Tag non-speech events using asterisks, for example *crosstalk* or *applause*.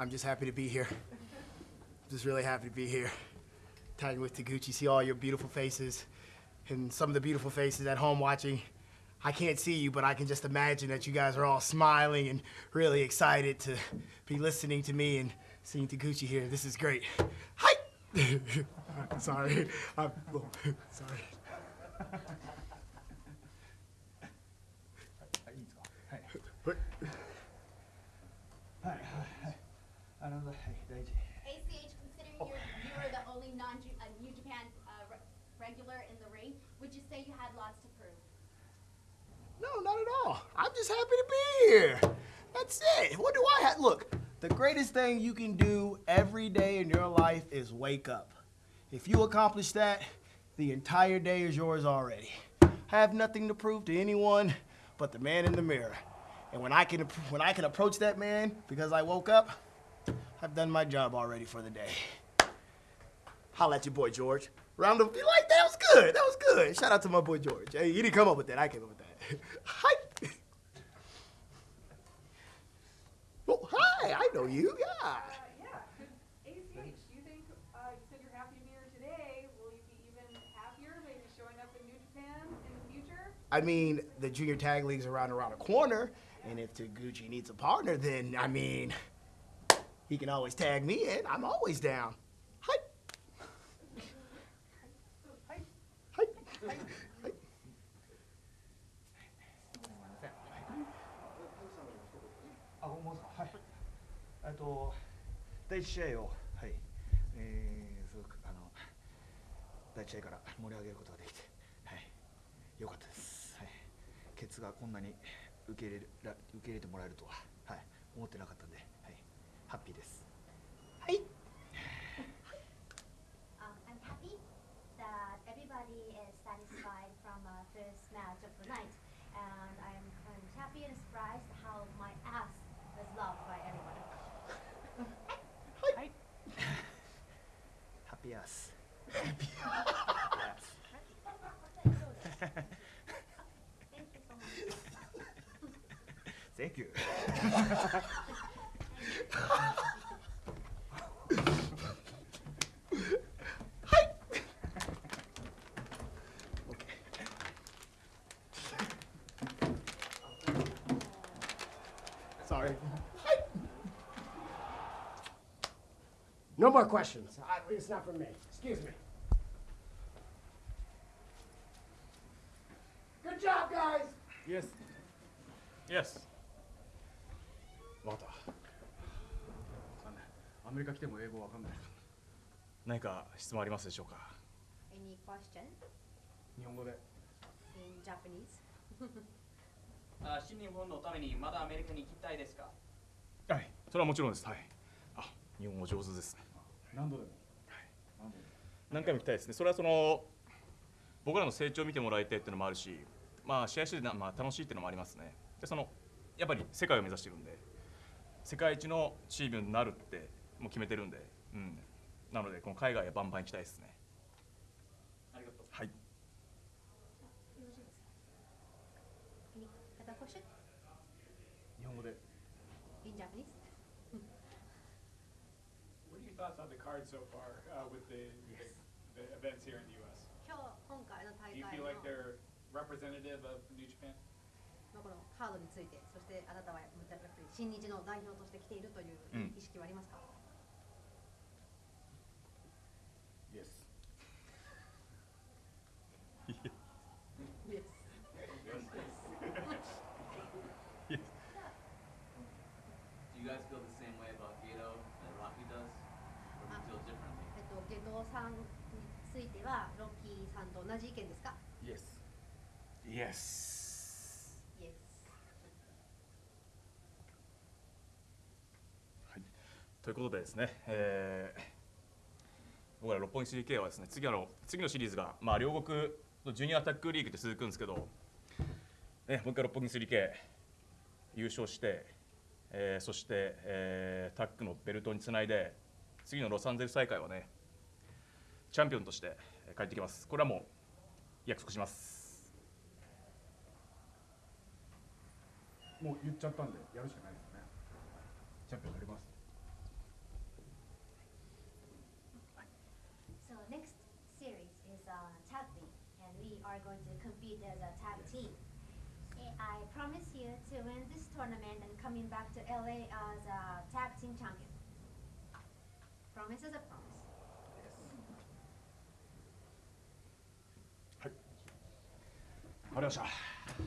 I'm just happy to be here. Just really happy to be here. Tagging with Taguchi, see all your beautiful faces and some of the beautiful faces at home watching. I can't see you, but I can just imagine that you guys are all smiling and really excited to be listening to me and seeing Taguchi here. This is great. Hi! *laughs* sorry. I'm, oh, sorry. い another ACH. ACH, considering oh. you were the only non-New uh, Japan uh, regular in the ring, would you say you had lots to prove? No, not at all. I'm just happy to be here. That's it. What do I have? Look, the greatest thing you can do every day in your life is wake up. If you accomplish that, the entire day is yours already. I have nothing to prove to anyone but the man in the mirror. And when I can, when I can approach that man because I woke up, I've done my job already for the day. Holla at your boy George. Round of you like that was good. That was good. Shout out to my boy George. Hey, he didn't come up with that. I came up with that. *laughs* Hi. Oh, hi. I know you. Uh, yeah. Yeah. ACH, do you think, uh, you said you're happy to be here today. Will you be even happier maybe showing up in New Japan in the future? I mean, the junior tag league's around around a corner, and if Taguchi needs a partner, then I mean, he can always tag me in. I'm always down. Hi. Hi. Hi. Hi. あもうすかはいえっと第一試合をはいえー、すごくあの第一試合から盛り上げることができてはい良かったですはいケツがこんなに受け入れら受け入れてもらえるとははい思ってなかったんではいハッピーです。はい。I'm *laughs* um, happy that everybody is satisfied from uh, match of the night, and I'm happy and surprised how my ass was loved by everyone. *laughs* ass. *laughs* Happy ass. Thank you. Sorry. No more questions. I, it's not from me. Excuse me. Good job, guys. Yes. Yes. Well. アメリカ来ても英語わかんない。何か質問ありますでしょうか？Any question? 日本語で。in Japanese? *laughs* あ新日本のためにまだアメリカに行きたいですか？はい。それはもちろんです。はい。あ、日本語上手ですね。何度でも何度でも何回も行きたいですね。それはその僕らの成長を見てもらいたいっていうのもあるし、まあ試合しててなまあ楽しいっていうのもありますね。でそのやっぱり世界を目指してるんで、世界一のチームになるってもう決めてるんで、うん、なのでこの海外はバンバン行きたいですね。ありがとう。はい。このカードについて、そしてあなたは新日の代表として来ているという意識はありますか、guys feel the same way about Gato that Rocky does? Or do you feel differently? えっと、ゲトさんについては、ロッキーさんと同じ意見ですか？Yes. Yes. ?Yes. はい、ということでですね、えー僕ら六本木 3K はですね次あの次のシリーズが、まあ、両国のジュニアタックリーグって続くんですけど、ね、もう一回六本木 3K 優勝して、えー、そして、えー、タックのベルトにつないで次のロサンゼルス大会はねチャンピオンとして帰ってきます。これはもう約束します。もう言っちゃったんでやるしかないですね。チャンピオンやります。So tag team. Eh, I promise you to win this tournament and coming back to LA as a tag team champion. Promise is a promise. はい。わかりました。